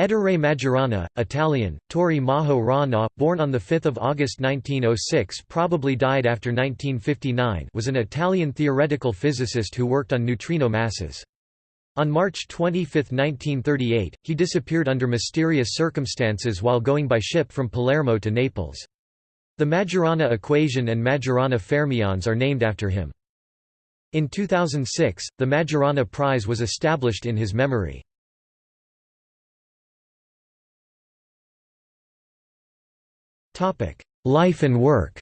Ettore Majorana, Italian, Tori Maho Rana, born on 5 August 1906 probably died after 1959 was an Italian theoretical physicist who worked on neutrino masses. On March 25, 1938, he disappeared under mysterious circumstances while going by ship from Palermo to Naples. The Majorana equation and Majorana fermions are named after him. In 2006, the Majorana Prize was established in his memory. Life and work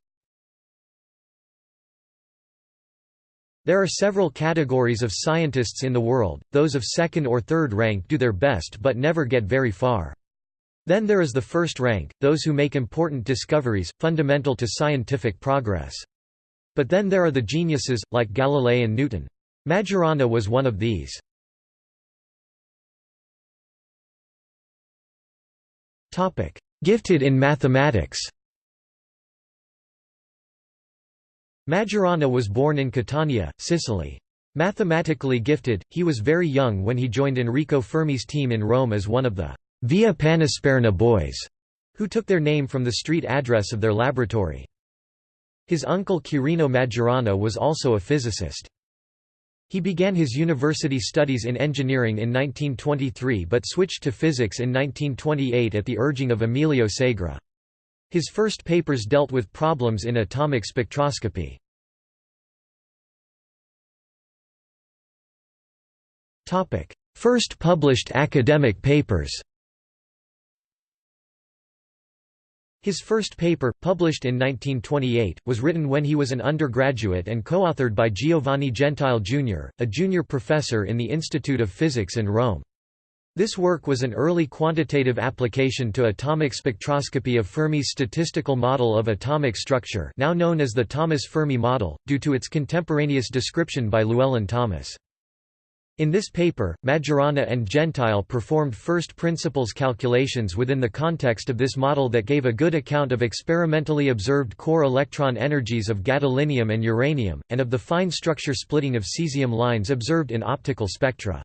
There are several categories of scientists in the world, those of second or third rank do their best but never get very far. Then there is the first rank, those who make important discoveries, fundamental to scientific progress. But then there are the geniuses, like Galilei and Newton. Majorana was one of these. Gifted in mathematics Majorana was born in Catania, Sicily. Mathematically gifted, he was very young when he joined Enrico Fermi's team in Rome as one of the Via Panisperna boys, who took their name from the street address of their laboratory. His uncle Quirino Majorana was also a physicist. He began his university studies in engineering in 1923 but switched to physics in 1928 at the urging of Emilio Segre. His first papers dealt with problems in atomic spectroscopy. First published academic papers His first paper, published in 1928, was written when he was an undergraduate and co-authored by Giovanni Gentile Jr., a junior professor in the Institute of Physics in Rome. This work was an early quantitative application to atomic spectroscopy of Fermi's statistical model of atomic structure now known as the Thomas-Fermi model, due to its contemporaneous description by Llewellyn Thomas. In this paper, Majorana and Gentile performed first principles calculations within the context of this model that gave a good account of experimentally observed core electron energies of gadolinium and uranium, and of the fine structure splitting of cesium lines observed in optical spectra.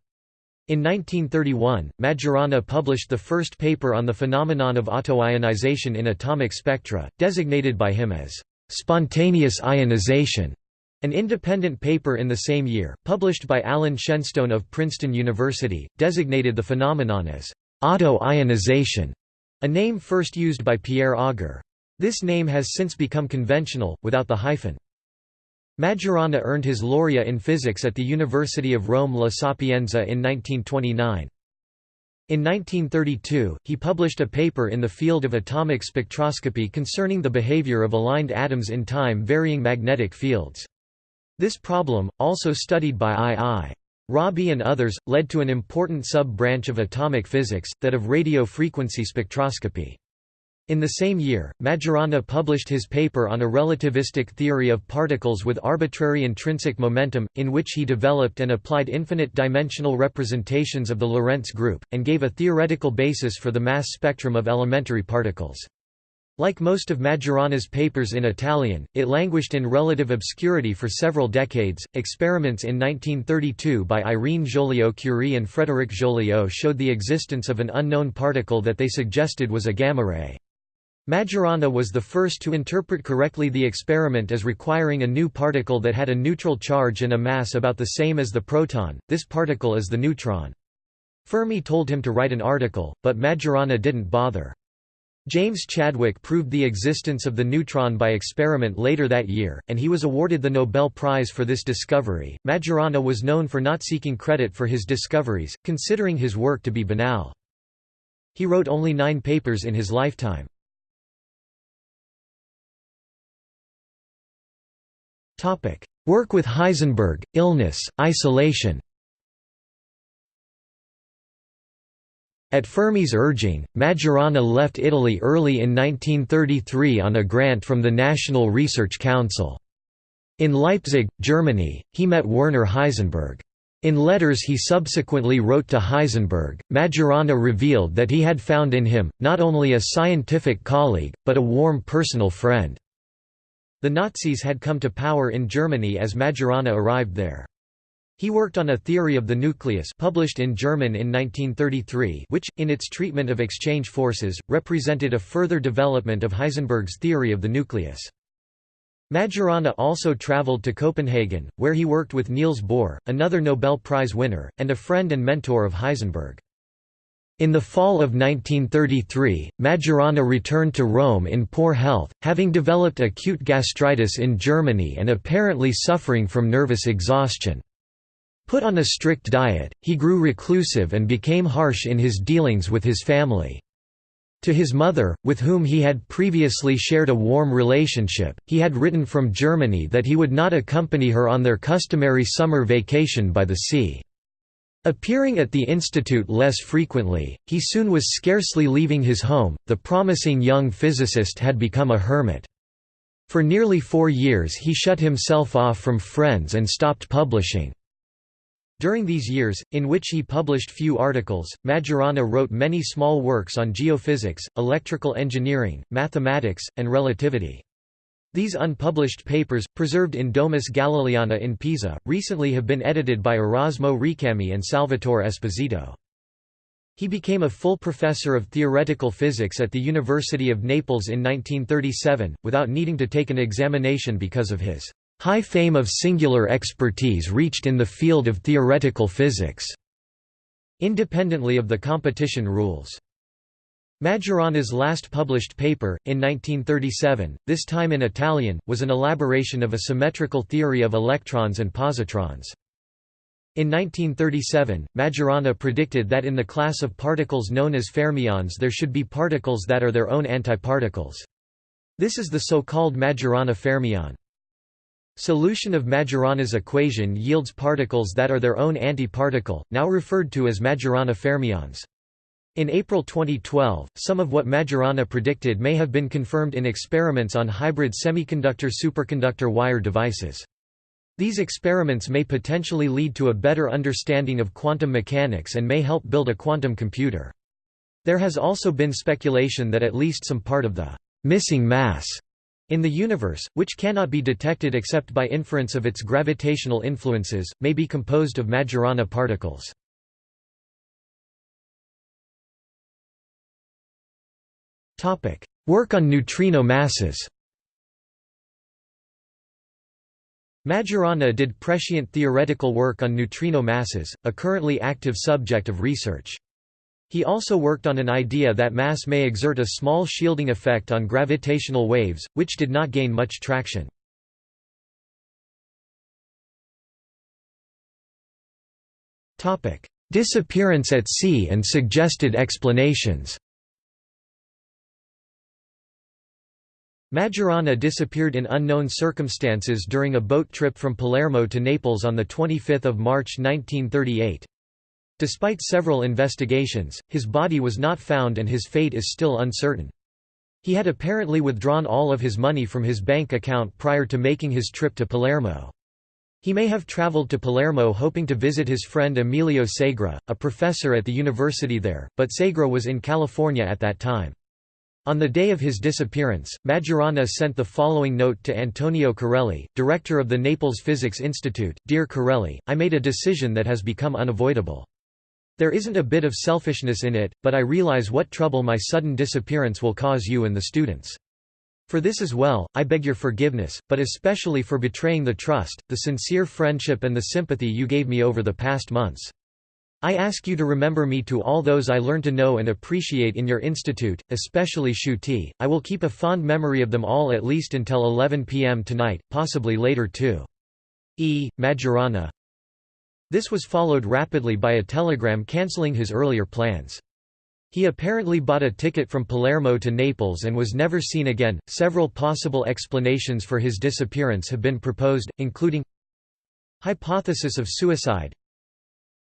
In 1931, Majorana published the first paper on the phenomenon of autoionization in atomic spectra, designated by him as spontaneous ionization. An independent paper in the same year, published by Alan Shenstone of Princeton University, designated the phenomenon as auto-ionization, a name first used by Pierre Auger. This name has since become conventional, without the hyphen. Majorana earned his laurea in physics at the University of Rome La Sapienza in 1929. In 1932, he published a paper in the field of atomic spectroscopy concerning the behavior of aligned atoms in time-varying magnetic fields. This problem, also studied by I. I. Rabi and others, led to an important sub-branch of atomic physics, that of radio frequency spectroscopy. In the same year, Majorana published his paper on a relativistic theory of particles with arbitrary intrinsic momentum, in which he developed and applied infinite-dimensional representations of the Lorentz group, and gave a theoretical basis for the mass spectrum of elementary particles. Like most of Majorana's papers in Italian, it languished in relative obscurity for several decades. Experiments in 1932 by Irene Joliot-Curie and Frédéric Joliot showed the existence of an unknown particle that they suggested was a gamma ray. Majorana was the first to interpret correctly the experiment as requiring a new particle that had a neutral charge and a mass about the same as the proton, this particle is the neutron. Fermi told him to write an article, but Majorana didn't bother. James Chadwick proved the existence of the neutron by experiment later that year, and he was awarded the Nobel Prize for this discovery. Majorana was known for not seeking credit for his discoveries, considering his work to be banal. He wrote only nine papers in his lifetime. Work with Heisenberg, illness, isolation At Fermi's urging, Majorana left Italy early in 1933 on a grant from the National Research Council. In Leipzig, Germany, he met Werner Heisenberg. In letters he subsequently wrote to Heisenberg, Majorana revealed that he had found in him, not only a scientific colleague, but a warm personal friend. The Nazis had come to power in Germany as Majorana arrived there. He worked on a theory of the nucleus published in German in 1933 which, in its treatment of exchange forces, represented a further development of Heisenberg's theory of the nucleus. Majorana also traveled to Copenhagen, where he worked with Niels Bohr, another Nobel Prize winner, and a friend and mentor of Heisenberg. In the fall of 1933, Majorana returned to Rome in poor health, having developed acute gastritis in Germany and apparently suffering from nervous exhaustion. Put on a strict diet, he grew reclusive and became harsh in his dealings with his family. To his mother, with whom he had previously shared a warm relationship, he had written from Germany that he would not accompany her on their customary summer vacation by the sea. Appearing at the institute less frequently, he soon was scarcely leaving his home. The promising young physicist had become a hermit. For nearly four years he shut himself off from friends and stopped publishing. During these years, in which he published few articles, Majorana wrote many small works on geophysics, electrical engineering, mathematics, and relativity. These unpublished papers, preserved in Domus Galileana in Pisa, recently have been edited by Erasmo Recami and Salvatore Esposito. He became a full professor of theoretical physics at the University of Naples in 1937, without needing to take an examination because of his High fame of singular expertise reached in the field of theoretical physics, independently of the competition rules. Majorana's last published paper, in 1937, this time in Italian, was an elaboration of a symmetrical theory of electrons and positrons. In 1937, Majorana predicted that in the class of particles known as fermions there should be particles that are their own antiparticles. This is the so-called Majorana fermion. Solution of Majorana's equation yields particles that are their own antiparticle, now referred to as Majorana fermions. In April 2012, some of what Majorana predicted may have been confirmed in experiments on hybrid semiconductor-superconductor wire devices. These experiments may potentially lead to a better understanding of quantum mechanics and may help build a quantum computer. There has also been speculation that at least some part of the missing mass in the universe, which cannot be detected except by inference of its gravitational influences, may be composed of Majorana particles. Work on neutrino masses Majorana did prescient theoretical work on neutrino masses, a currently active subject of research. He also worked on an idea that mass may exert a small shielding effect on gravitational waves, which did not gain much traction. Disappearance at sea and suggested explanations Majorana disappeared in unknown circumstances during a boat trip from Palermo to Naples on 25 March 1938. Despite several investigations, his body was not found and his fate is still uncertain. He had apparently withdrawn all of his money from his bank account prior to making his trip to Palermo. He may have traveled to Palermo hoping to visit his friend Emilio Segre, a professor at the university there, but Segre was in California at that time. On the day of his disappearance, Majorana sent the following note to Antonio Carelli, director of the Naples Physics Institute, Dear Carelli, I made a decision that has become unavoidable. There isn't a bit of selfishness in it, but I realize what trouble my sudden disappearance will cause you and the students. For this as well, I beg your forgiveness, but especially for betraying the trust, the sincere friendship and the sympathy you gave me over the past months. I ask you to remember me to all those I learned to know and appreciate in your institute, especially Sciuti. I will keep a fond memory of them all at least until 11 p.m. tonight, possibly later too. E. Majorana this was followed rapidly by a telegram cancelling his earlier plans. He apparently bought a ticket from Palermo to Naples and was never seen again. Several possible explanations for his disappearance have been proposed, including hypothesis of suicide,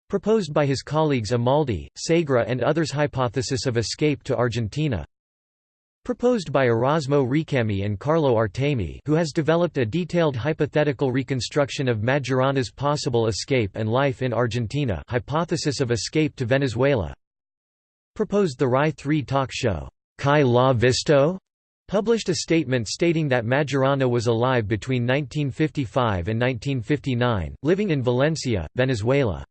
proposed by his colleagues Amaldi, Segre and others hypothesis of escape to Argentina Proposed by Erasmo Recami and Carlo Artemi who has developed a detailed hypothetical reconstruction of Majorana's possible escape and life in Argentina hypothesis of escape to Venezuela Proposed the RAI 3 talk show, Chi l'ha visto? published a statement stating that Majorana was alive between 1955 and 1959, living in Valencia, Venezuela.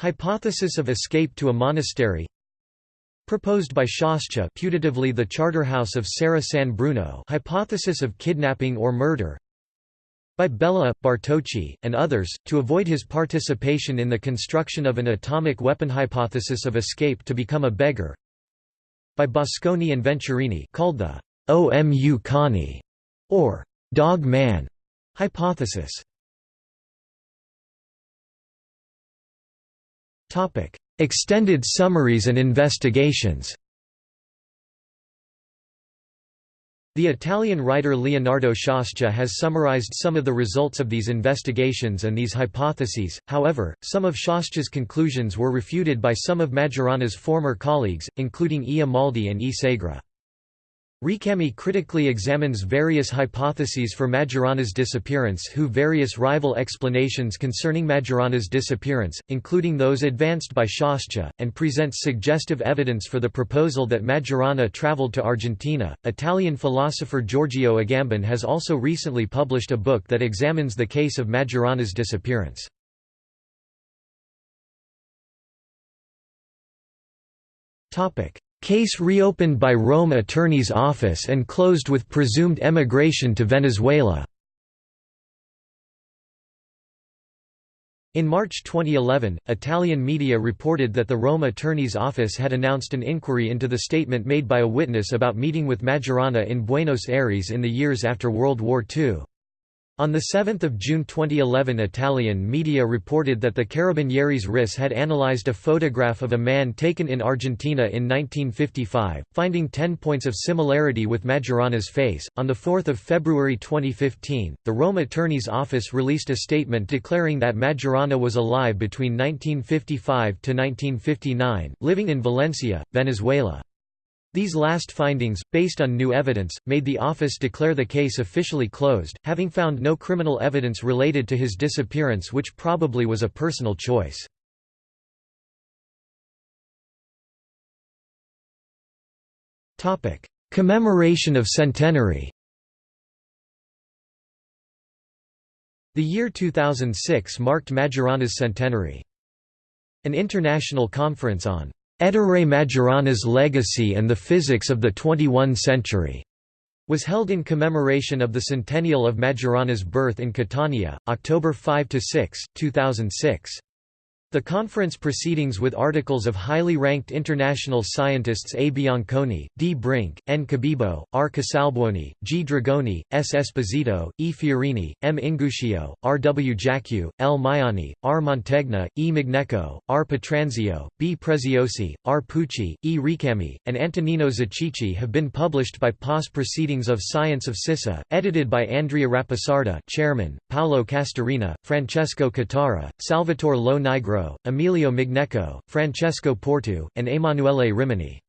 Hypothesis of escape to a monastery Proposed by Sciascia putatively the charterhouse of Serra San Bruno hypothesis of kidnapping or murder by Bella, Bartocci, and others, to avoid his participation in the construction of an atomic weapon hypothesis of escape to become a beggar by Bosconi and Venturini called the Omu Cani, or dog man hypothesis. Topic: Extended summaries and investigations. The Italian writer Leonardo Sciascia has summarized some of the results of these investigations and these hypotheses, however, some of Sciascia's conclusions were refuted by some of Majorana's former colleagues, including E. Amaldi and E. Segre. Recami critically examines various hypotheses for Majorana's disappearance who various rival explanations concerning Majorana's disappearance, including those advanced by Sciascia, and presents suggestive evidence for the proposal that Majorana traveled to Argentina. Italian philosopher Giorgio Agamben has also recently published a book that examines the case of Majorana's disappearance. Topic: Case reopened by Rome Attorney's Office and closed with presumed emigration to Venezuela. In March 2011, Italian media reported that the Rome Attorney's Office had announced an inquiry into the statement made by a witness about meeting with Majorana in Buenos Aires in the years after World War II. On 7 June 2011 Italian media reported that the Carabinieri's RIS had analyzed a photograph of a man taken in Argentina in 1955, finding 10 points of similarity with Majorana's face. On 4 February 2015, the Rome Attorney's Office released a statement declaring that Majorana was alive between 1955 to 1959, living in Valencia, Venezuela. These last findings, based on new evidence, made the office declare the case officially closed, having found no criminal evidence related to his disappearance which probably was a personal choice. Commemoration of centenary The year 2006 marked Majorana's centenary. An international conference on Ettore Majorana's Legacy and the Physics of the 21 Century was held in commemoration of the centennial of Majorana's birth in Catania, October 5–6, 2006. The conference proceedings with articles of highly ranked international scientists A. Bianconi, D. Brink, N. Cabibbo, R. Casalbuoni, G. Dragoni, S. Esposito, E. Fiorini, M. Inguscio, R. W. Jackiw, L. Maiani, R. Mantegna, E. Migneco, R. Petronzio, B. Preziosi, R. Pucci, E. Recami, and Antonino Zichichi have been published by PAS Proceedings of Science of SISSA, edited by Andrea Rapisarda chairman, Paolo Castorina, Francesco Catara, Salvatore Lo Nigro Emilio Migneco, Francesco Porto, and Emanuele Rimini.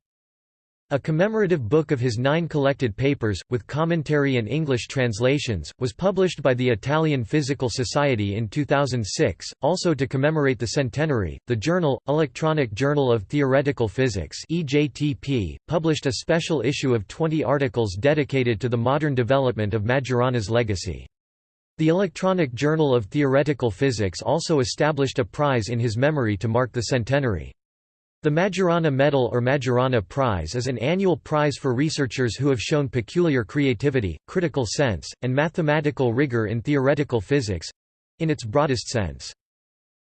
A commemorative book of his nine collected papers, with commentary and English translations, was published by the Italian Physical Society in 2006. Also to commemorate the centenary, the journal, Electronic Journal of Theoretical Physics (EJTP), published a special issue of 20 articles dedicated to the modern development of Majorana's legacy. The Electronic Journal of Theoretical Physics also established a prize in his memory to mark the centenary. The Majorana Medal or Majorana Prize is an annual prize for researchers who have shown peculiar creativity, critical sense, and mathematical rigor in theoretical physics—in its broadest sense.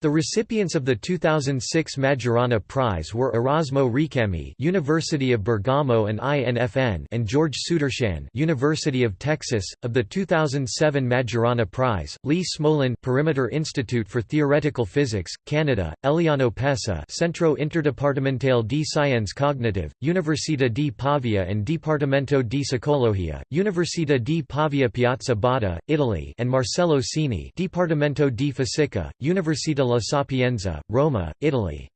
The recipients of the 2006 Majorana Prize were Erasmo Recami, University of Bergamo and INFN, and George Sudarshan, University of Texas. Of the 2007 Majorana Prize, Lee Smolin, Perimeter Institute for Theoretical Physics, Canada; Eliano Pessa, Centro Interdipartimentale di Scienze Cognitive, Università di Pavia and Dipartimento di Psicologia, Università di Pavia Piazza Botta, Italy, and Marcello Cini, Dipartimento di Fisica, Università La Sapienza, Roma, Italy.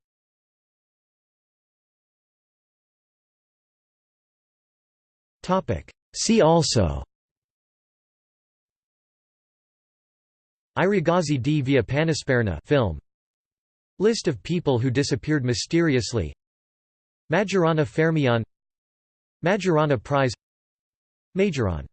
See also. I ragazzi di via Panisperna film. List of people who disappeared mysteriously. Majorana Fermion. Majorana Prize. Majoron